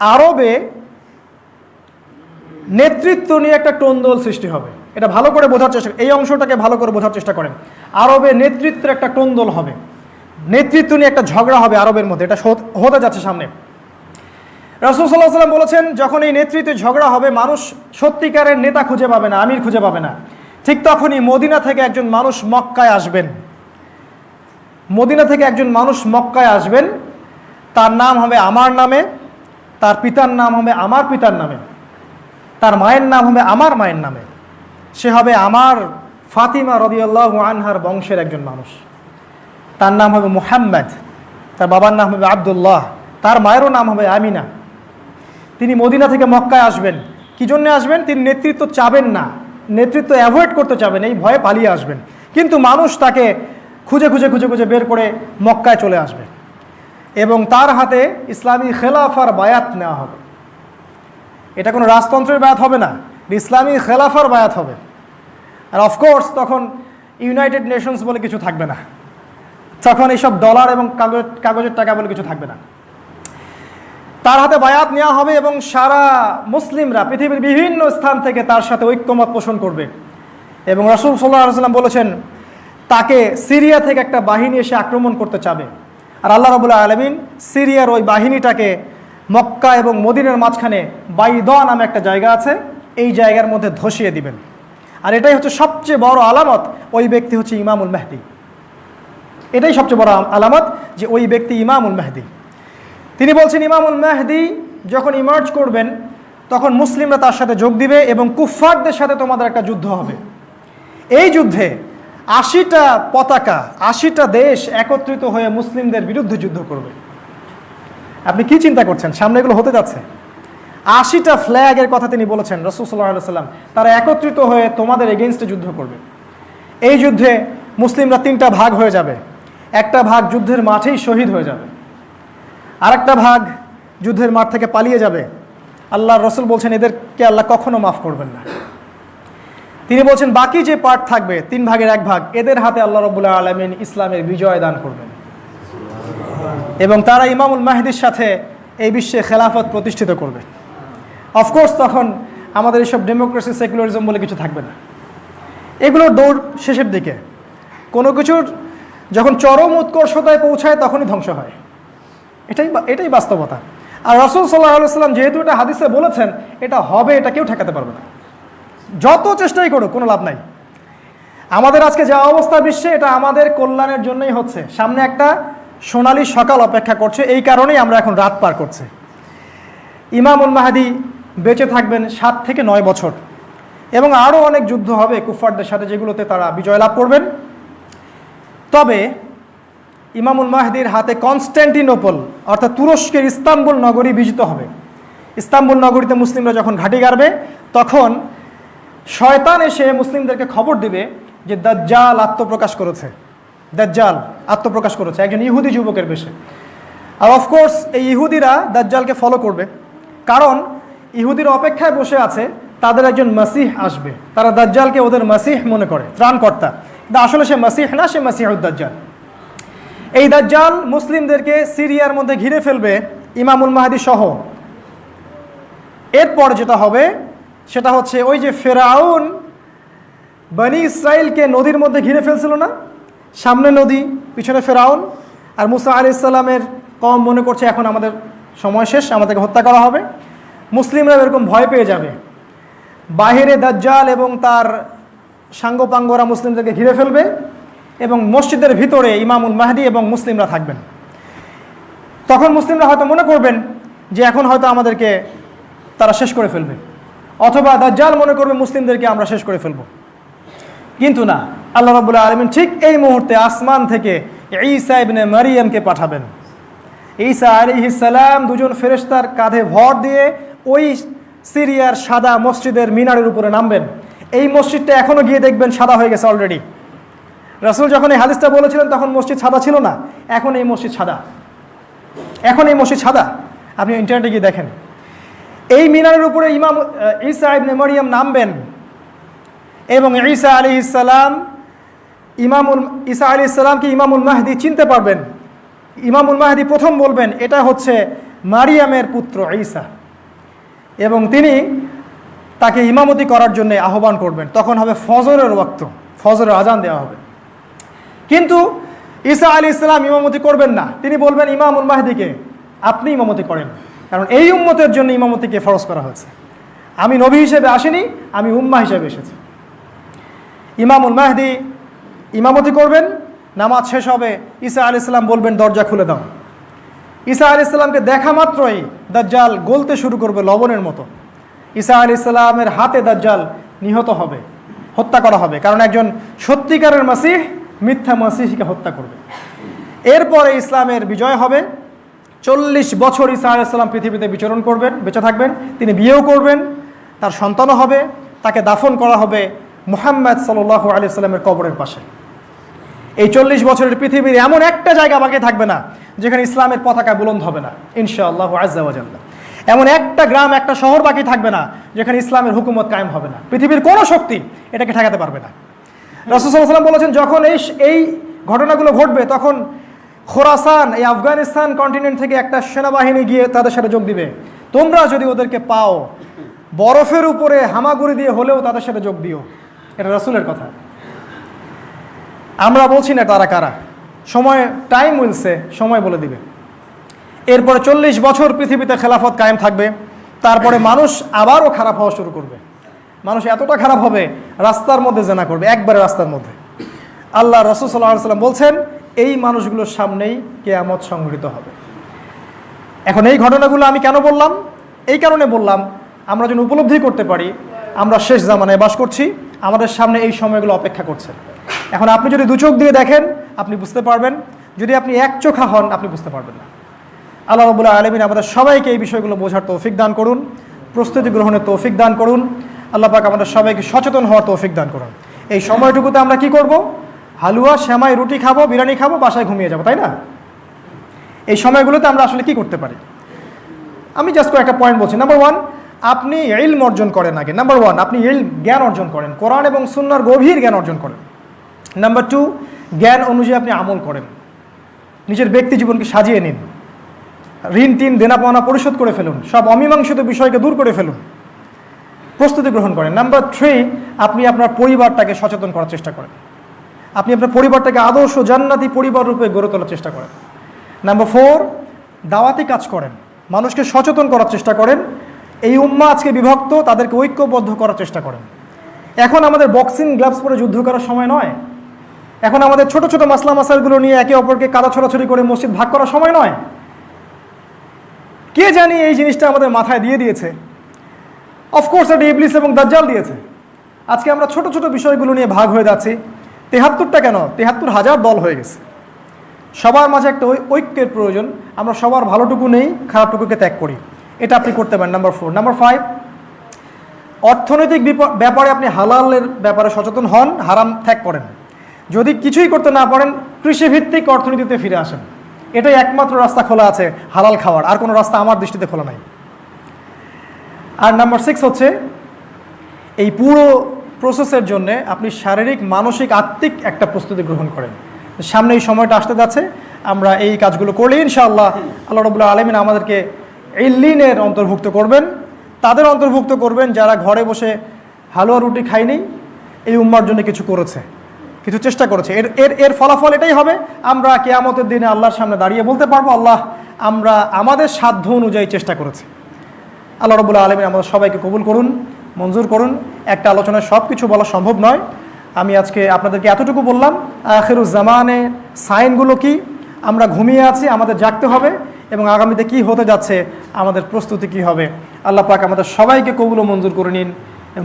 আরবে নেতৃত্ব নিয়ে একটা টোন্দল সৃষ্টি হবে। এটা ভালো করে বোঝার চেষ্টা এই অংশটাকে ভালো করে বোঝার চেষ্টা করেন। আরবে নেতৃত্বের একটা টোন্দল হবে। নেতৃত্ব নিয়ে একটা ঝগড়া হবে আরবের মধ্যে। এটা হতে যাচ্ছে সামনে। রাসুল সাল্লাম বলেছেন, যখন এই নেতৃত্বে ঝগড়া হবে, মানুষ সত্যিকারের নেতা খুঁজে পাবে না, আমির খুঁজে পাবে না। ঠিক তখনই মদিনা থেকে একজন মানুষ মক্কায় আসবেন। মদিনা থেকে একজন মানুষ মক্কায় আসবেন। তার নাম হবে আমার নামে, তার পিতার নাম হবে আমার পিতার নামে, তার মায়ের নাম হবে আমার মায়ের নামে। সে হবে আমার ফাতিমা রদিয়াল্লাহ আনহার বংশের একজন মানুষ। তার নাম হবে মুহাম্মদ, তার বাবার নাম হবে আবদুল্লাহ, তার মায়েরও নাম হবে আমিনা। তিনি মদিনা থেকে মক্কায় আসবেন। কি জন্য আসবেন? তিনি নেতৃত্ব চাবেন না। নেতৃত্ব অ্যাভয়েড করতে চাবেন, এই ভয়ে পালিয়ে আসবেন। কিন্তু মানুষ তাকে খুঁজে খুঁজে খুঁজে খুঁজে বের করে মক্কায় চলে আসবে। এবং তার হাতে ইসলামী খেলাফার বায়াত নেওয়া হবে। এটা কোনো রাজতন্ত্রের বায়াত হবে না ইসলামী খেলাফার বায়াত হবে। আর অফকোর্স তখন ইউনাইটেড নেশনস বলে কিছু থাকবে না। তখন এইসব ডলার এবং কাগজ, কাগজের টাকা বলে কিছু থাকবে না। তার হাতে বায়াত নেওয়া হবে এবং সারা মুসলিমরা, পৃথিবীর বিভিন্ন স্থান থেকে তার সাথে ঐক্যমত পোষণ করবে। এবং রসুল সাল্লাহ সাল্লাম বলেছেন, তাকে সিরিয়া থেকে একটা বাহিনী এসে আক্রমণ করতে চাবে। আর আল্লাহ রবুল্লাহ আলমিন সিরিয়ার ওই বাহিনীটাকে মক্কা এবং মদিনের মাঝখানে বাইদ নামে একটা জায়গা আছে, এই জায়গার মধ্যে ধসিয়ে দিবেন। আর এটাই হচ্ছে সবচেয়ে বড় আলামত, ওই ব্যক্তি হচ্ছে ইমামুল মেহদি। এটাই সবচেয়ে বড় আলামত যে ওই ব্যক্তি ইমামুল মেহদি। তিনি বলছেন, ইমামুল মেহদি যখন ইমার্জ করবেন, তখন মুসলিমরা তার সাথে যোগ দিবে এবং কুফফারদের সাথে তোমাদের একটা যুদ্ধ হবে। এই যুদ্ধে আশিটা পতাকা, আশিটা দেশ একত্রিত হয়ে মুসলিমদের বিরুদ্ধে যুদ্ধ করবে। আপনি কি চিন্তা করছেন? সামনে এগুলো হতে যাচ্ছে। আশিটা ফ্ল্যাগের কথা তিনি বলেছেন, রসুল সাল্লাহ সাল্লাম তারা একত্রিত হয়ে তোমাদের এগেনস্টে যুদ্ধ করবে। এই যুদ্ধে মুসলিমরা তিনটা ভাগ হয়ে যাবে। একটা ভাগ যুদ্ধের মাঠেই শহীদ হয়ে যাবে। আরেকটা ভাগ যুদ্ধের মাঠ থেকে পালিয়ে যাবে। আল্লাহ রসুল বলছেন, এদেরকে আল্লাহ কখনো মাফ করবেন না। তিনি বলছেন, বাকি যে পার্ট থাকবে, তিন ভাগের এক ভাগ, এদের হাতে আল্লাহ রবুল্লাহ আলমিন ইসলামের বিজয় দান করবেন। এবং তারা ইমামুল মাহিদির সাথে এই বিশ্বে খেলাফত প্রতিষ্ঠিত করবে। অফকোর্স তখন আমাদের এইসব ডেমোক্রেসি সেকুলারিজম বলে কিছু থাকবে না। এগুলোর দৌড় শেষের দিকে। কোনো কিছুর যখন চরম উৎকর্ষতায় পৌঁছায়, তখনই ধ্বংস হয়। এটাই এটাই বাস্তবতা। আর রসুল সাল্লাহ সাল্লাম যেহেতু এটা হাদিসে বলেছেন, এটা হবে, এটা কেউ ঠেকাতে পারবে না। যত চেষ্টাই করুক, কোনো লাভ নাই। আমাদের আজকে যা অবস্থা বিশ্বে, এটা আমাদের কল্যাণের জন্যই হচ্ছে। সামনে একটা সোনালী সকাল অপেক্ষা করছে, এই কারণেই আমরা এখন রাত পার করছি। ইমামুল মাহাদি বেঁচে থাকবেন সাত থেকে নয় বছর। এবং আরও অনেক যুদ্ধ হবে কুফফারদের সাথে, যেগুলোতে তারা বিজয় লাভ করবেন। তবে ইমামুল মাহদির হাতে কনস্ট্যান্টিনোপল অর্থাৎ তুরস্কের ইস্তাম্বুল নগরী বিজিত হবে। ইস্তাম্বুল নগরীতে মুসলিমরা যখন ঘাঁটি গাড়বে, তখন শয়তান এসে মুসলিমদেরকে খবর দিবে যে দাজ্জাল আত্মপ্রকাশ করেছে। দাজ্জাল আত্মপ্রকাশ করেছে, একজন ইহুদি যুবকের বেশে। আর অফকোর্স এই ইহুদিরা দাজ্জালকে ফলো করবে। কারণ ইহুদির অপেক্ষায় বসে আছে, তাদের একজন মাসিহ আসবে। তারা দাজ্জালকে ওদের মাসিহ মনে করে, ত্রাণকর্তা। আসলে সে মাসিহ না, সে মাসিহুদ্দাজ্জাল এই দাজ্জাল মুসলিমদেরকে সিরিয়ার মধ্যে ঘিরে ফেলবে ইমামুল মাহাদি সহ। এরপর যেটা হবে, সেটা হচ্ছে ওই যে ফেরাউন বনি ইসরায়েলকে নদীর মধ্যে ঘিরে ফেলছিল না? সামনে নদী, পিছনে ফেরাউন। আর মুসা আলি ইসলামের কম মনে করছে এখন আমাদের সময় শেষ, আমাদেরকে হত্যা করা হবে। মুসলিমরা এরকম ভয় পেয়ে যাবে। বাহিরে দাজ্জাল এবং তার সাঙ্গপাঙ্গরা মুসলিমদেরকে ঘিরে ফেলবে। এবং মসজিদের ভিতরে ইমামুল মাহদি এবং মুসলিমরা থাকবেন। তখন মুসলিমরা হয়তো মনে করবেন যে এখন হয়তো আমাদেরকে তারা শেষ করে ফেলবে। অথবা দাজ্জাল মনে করবে মুসলিমদেরকে আমরা শেষ করে ফেলব। কিন্তু না, আল্লাহ রাবুল্লাহ আলমিন ঠিক এই মুহূর্তে আসমান থেকে ঈসা ইবনে মারিয়ামকে পাঠাবেন। ঈসা আলিহিস সালাম দুজন ফেরেশতার কাঁধে ভর দিয়ে ওই সিরিয়ার সাদা মসজিদের মিনারের উপরে নামবেন। এই মসজিদটা এখনও গিয়ে দেখবেন সাদা হয়ে গেছে অলরেডি রাসুল যখন এই হাদিসটা বলেছিলেন, তখন মসজিদ সাদা ছিল না। এখন এই মসজিদ সাদা। এখন এই মসজিদ সাদা। আপনি ইন্টারনেটে গিয়ে দেখেন। এই মিনারের উপরে ইমাম ঈসা ইবনে মরিয়াম নামবেন এবং ঈসা আলী ইসালাম ইমামুল, ঈসা আলী ইসালামকে ইমামুল মাহদি চিনতে পারবেন। ইমামুল মাহদি প্রথম বলবেন, এটা হচ্ছে মারিয়ামের পুত্র ঈসা। এবং তিনি তাকে ইমামতি করার জন্য আহ্বান করবেন। তখন হবে ফজরের ওয়াক্ত। ফজরের আজান দেওয়া হবে। কিন্তু ঈসা আলী ইসলাম ইমামতি করবেন না। তিনি বলবেন, ইমামুল মাহদিকে আপনি ইমামতি করেন। কারণ এই উম্মতের জন্য ইমামতিকে ফরজ করা হয়েছে। আমি নবী হিসেবে আসিনি, আমি উম্মা হিসেবে এসেছি। ইমামুল মাহদি ইমামতি করবেন, নামাজ শেষ হবে, ঈসা আলি ইসলাম বলবেন, দরজা খুলে দাও। ঈসা আলি ইসলামকে দেখা মাত্রই দাজ্জাল গলতে শুরু করবে লবণের মতো। ঈসা আলি ইসলামের হাতে দাজ্জাল নিহত হবে, হত্যা করা হবে। কারণ একজন সত্যিকারের মাসিহ মিথ্যা মাসিহকে হত্যা করবে। এরপরে ইসলামের বিজয় হবে। চল্লিশ বছর ঈসা আলাইসাল্লাম পৃথিবীতে বিচরণ করবেন, বেঁচে থাকবেন, তিনি বিয়েও করবেন, তার সন্তানও হবে, তাকে দাফন করা হবে মোহাম্মদ সাল্লাহ আলি সাল্লামের কবরের পাশে। এই চল্লিশ বছরের পৃথিবীর এমন একটা জায়গা বাকি থাকবে না, যেখানে ইসলামের পতাকা বুলন্দ হবে না, ইনশাআল্লাহ আজ্জাওয়াজাল্লাহ এমন একটা গ্রাম, একটা শহর বাকি থাকবে না, যেখানে ইসলামের হুকুমত কায়েম হবে না। পৃথিবীর কোনো শক্তি এটাকে ঠেকাতে পারবে না। রসুসাল্লাম বলেছেন, যখন এই এই ঘটনাগুলো ঘটবে, তখন খোরাসান, এই আফগানিস্তান কন্টিনেন্ট থেকে একটা সেনাবাহিনী গিয়ে তাদের সাথে যোগ দিবে। তোমরা যদি ওদেরকে পাও, বরফের উপরে হামাগুড়ি দিয়ে হলেও তাদের সাথে যোগ দিও। এটা রসুলের কথা। আমরা বলছি না তারা কারা। সময় টাইম উইলসে সময় বলে দিবে। এরপরে চল্লিশ বছর পৃথিবীতে খেলাফত কায়েম থাকবে। তারপরে মানুষ আবারও খারাপ হওয়া শুরু করবে। মানুষ এতটা খারাপ হবে, রাস্তার মধ্যে জেনা করবে, একবারে রাস্তার মধ্যে। আল্লাহ রসুল সাল্লাহ সাল্লাম বলছেন, এই মানুষগুলোর সামনেই কেয়ামত সংঘটিত হবে। এখন এই ঘটনাগুলো আমি কেন বললাম? এই কারণে বললাম, আমরা যেন উপলব্ধি করতে পারি, আমরা শেষ জামানায় বাস করছি, আমাদের সামনে এই সময়গুলো অপেক্ষা করছে। এখন আপনি যদি দু চোখ দিয়ে দেখেন, আপনি বুঝতে পারবেন, যদি আপনি এক চোখা হন, আপনি বুঝতে পারবেন না। আল্লাহ রবুল্লাহ আলমিন আমাদের সবাইকে এই বিষয়গুলো বোঝার তৌফিক দান করুন, প্রস্তুতি গ্রহণের তৌফিক দান করুন। আল্লাহ পাক আমাদের সবাইকে সচেতন হওয়ার তৌফিক দান করুন। এই সময়টুকুতে আমরা কি করব? হালুয়া শ্যামাই রুটি খাব, বিরিয়ানি খাব, বাসায় ঘুমিয়ে যাব, তাই না? এই সময়গুলোতে আমরা আসলে কি করতে পারি? আমি জাস্ট একটা পয়েন্ট বলছি। নাম্বার ওয়ান আপনি ইলম অর্জন করেন আগে। নাম্বার ওয়ান আপনি ইল জ্ঞান অর্জন করেন। কোরআন এবং সুন্নার গভীর জ্ঞান অর্জন করেন। নাম্বার টু জ্ঞান অনুযায়ী আপনি আমল করেন। নিজের ব্যক্তি জীবনকে সাজিয়ে নিন। ঋণ, টিন দেনা পাওনা পরিশোধ করে ফেলুন। সব অমীমাংসিত বিষয়কে দূর করে ফেলুন। প্রস্তুতি গ্রহণ করেন। নাম্বার থ্রি আপনি আপনার পরিবারটাকে সচেতন করার চেষ্টা করেন। আপনি আপনার পরিবারটাকে আদর্শ জান্নাতি পরিবার রূপে গড়ে তোলার চেষ্টা করেন। নাম্বার ফোর দাওয়াতি কাজ করেন। মানুষকে সচেতন করার চেষ্টা করেন। এই উম্মা আজকে বিভক্ত, তাদেরকে ঐক্যবদ্ধ করার চেষ্টা করেন। এখন আমাদের বক্সিং গ্লাভস পরে যুদ্ধ করার সময় নয়। এখন আমাদের ছোট ছোট মাসলা মাসালগুলো নিয়ে একে অপরকে কাদা ছড়াছড়ি করে মসজিদ ভাগ করার সময় নয়। কে জানি এই জিনিসটা আমাদের মাথায় দিয়ে দিয়েছে? অফকোর্স এটা ইবলিস এবং দাজ্জাল দিয়েছে। আজকে আমরা ছোট ছোট বিষয়গুলো নিয়ে ভাগ হয়ে যাচ্ছি। তেহাত্তরটা কেন? তেহাত্তর হাজার দল হয়ে গেছে। সবার মাঝে একটা ঐক্যের প্রয়োজন। আমরা সবার ভালোটুকু নেই, খারাপটুকুকে ত্যাগ করি। এটা আপনি করতে পারেন। নাম্বার ফোর নাম্বার ফাইভ অর্থনৈতিক ব্যাপারে আপনি হালালের ব্যাপারে সচেতন হন, হারাম ত্যাগ করেন। যদি কিছুই করতে না পারেন, কৃষিভিত্তিক অর্থনীতিতে ফিরে আসেন। এটাই একমাত্র রাস্তা খোলা আছে হালাল খাওয়ার। আর কোনো রাস্তা আমার দৃষ্টিতে খোলা নাই। আর নাম্বার সিক্স হচ্ছে, এই পুরো প্রসেসের জন্য আপনি শারীরিক, মানসিক, আত্মিক একটা প্রস্তুতি গ্রহণ করেন। সামনে এই সময়টা আসতে যাচ্ছে, আমরা এই কাজগুলো করলে ইনশাআল্লাহ আল্লাহ রবুল্লাহ আলমিন আমাদেরকে ইল্লিনের অন্তর্ভুক্ত করবেন। তাদের অন্তর্ভুক্ত করবেন যারা ঘরে বসে হালুয়া রুটি খায়নি, এই উম্মার জন্য কিছু করেছে, কিছু চেষ্টা করেছে। এর এর এর ফলাফল এটাই হবে, আমরা কেয়ামতের দিনে আল্লাহর সামনে দাঁড়িয়ে বলতে পারব, আল্লাহ আমরা আমাদের সাধ্য অনুযায়ী চেষ্টা করেছি। আল্লাহ রবুল্লাহ আলমিন আমাদের সবাইকে কবুল করুন, মঞ্জুর করুন। একটা আলোচনায় সব কিছু বলা সম্ভব নয়। আমি আজকে আপনাদেরকে এতটুকু বললাম আখেরুজ্জামানে সাইনগুলো কি? আমরা ঘুমিয়ে আছি, আমাদের জাগতে হবে এবং আগামীতে কি হতে যাচ্ছে, আমাদের প্রস্তুতি কি হবে? আল্লাহ পাক আমাদের সবাইকে কবুল মঞ্জুর করে নিন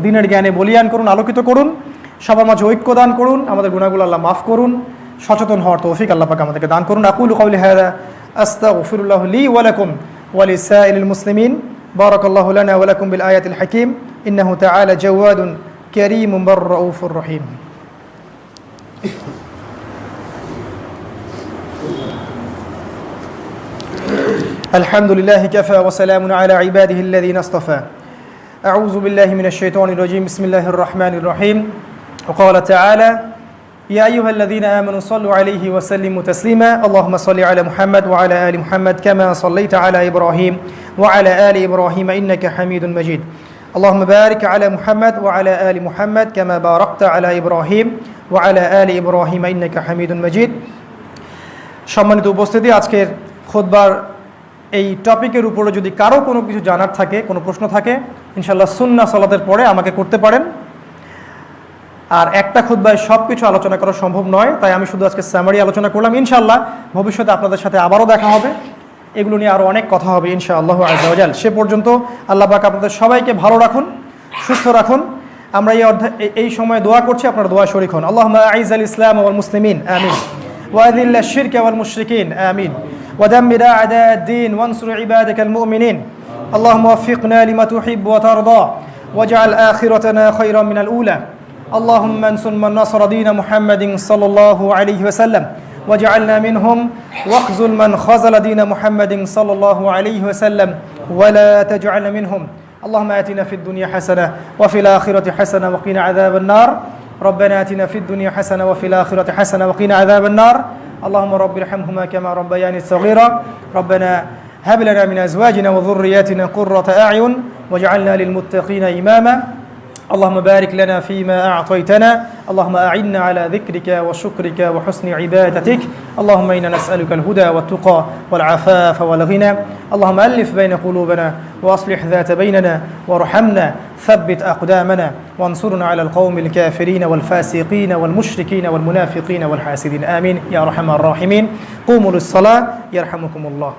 দিনের জ্ঞানে বলিয়ান করুন, আলোকিত করুন, সবার মাঝে ঐক্য দান করুন, আমাদের গুণাগুলো আল্লাহ মাফ করুন, সচেতন হওয়ার তৌফিক আল্লাহ পাক আমাদেরকে দান করুন। আকুল কৌলি হায়দা আস্তাগফিরুল্লাহ লি ওয়ালাকুম ওয়ালিসাইলিল মুসলিমিন। بارك الله لنا ولكم بالآيات الحكيم. إنه تعالى جواد كريم بر رؤوف رحيم. الحمد لله كفى وسلام على عباده الذين اصطفى. أعوذ بالله من الشيطان الرجيم. بسم الله الرحمن الرحيم. وقال تعالى يا أيها الذين آمنوا صلوا عليه وسلموا تسليما اللهم صل على محمد وعلى آل محمد كما صليت على إبراهيم وعلى آل إبراهيم إنك حميد مجيد اللهم بارك على محمد وعلى آل محمد كما باركت على إبراهيم وعلى آل إبراهيم إنك حميد مجيد সম্মানিত উপস্থিতি আজকের খোদবার এই টপিকের উপরে যদি কারো কোনো কিছু জানার থাকে কোনো প্রশ্ন থাকে ইনশাল্লাহ সুন্না সলাতের পরে আমাকে করতে পারেন আর একটা খুদ্বায় সব কিছু আলোচনা করা সম্ভব নয় তাই আমি শুধু আজকে স্যামারি আলোচনা করলাম ইনশাল্লাহ ভবিষ্যতে আপনাদের সাথে আবারও দেখা হবে এগুলো নিয়ে আরও অনেক কথা হবে ইনশাআল্লাহ আজাল সে পর্যন্ত আল্লাহ পাক আপনাদের সবাইকে ভালো রাখুন সুস্থ রাখুন আমরা এই অধ্যায় এই- এই সময় দোয়া করছি আপনার দোয়া শরিক হন আল্লাহ আইজ আল ইসলাম ওয়াল মুসলিমিন আমিন وأذل الشرك والمشركين آمين ودمر أعداء الدين وانصر عبادك المؤمنين اللهم وفقنا لما تحب وترضى واجعل آخرتنا خيرا من الأولى اللهم انصر من نصر دين محمد صلى الله عليه وسلم واجعلنا منهم واخذل من خذل دين محمد صلى الله عليه وسلم ولا تجعلنا منهم. اللهم آتنا في الدنيا حسنة وفي الآخرة حسنة وقنا عذاب النار. ربنا آتنا في الدنيا حسنة وفي الآخرة حسنة وقنا عذاب النار. اللهم رب ارحمهما كما ربياني صغيرا. ربنا هب لنا من أزواجنا وذرياتنا قرة أعين واجعلنا للمتقين إماما. اللهم بارك لنا فيما أعطيتنا. اللهم أعنا على ذكرك وشكرك وحسن عبادتك. اللهم إنا نسألك الهدى والتقى والعفاف والغنى. اللهم ألف بين قلوبنا وأصلح ذات بيننا وارحمنا. ثبت أقدامنا وانصرنا على القوم الكافرين والفاسقين والمشركين والمنافقين والحاسدين. آمين. يا أرحم الراحمين. قوموا للصلاة. يرحمكم الله.